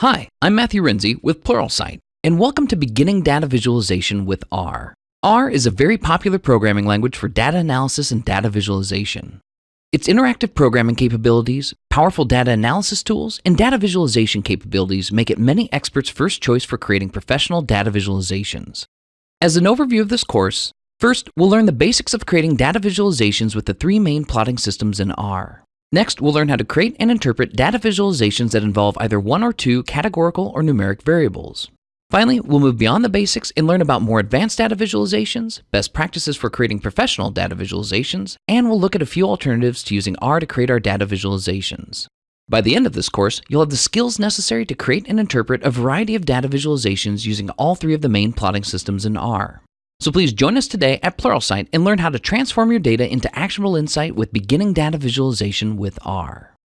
Hi, I'm Matthew Renze with Pluralsight, and welcome to Beginning Data Visualization with R. R is a very popular programming language for data analysis and data visualization. Its interactive programming capabilities, powerful data analysis tools, and data visualization capabilities make it many experts' first choice for creating professional data visualizations. As an overview of this course, first, we'll learn the basics of creating data visualizations with the three main plotting systems in R. Next, we'll learn how to create and interpret data visualizations that involve either one or two categorical or numeric variables. Finally, we'll move beyond the basics and learn about more advanced data visualizations, best practices for creating professional data visualizations, and we'll look at a few alternatives to using R to create our data visualizations. By the end of this course, you'll have the skills necessary to create and interpret a variety of data visualizations using all three of the main plotting systems in R. So please join us today at Pluralsight and learn how to transform your data into actionable insight with beginning data visualization with R.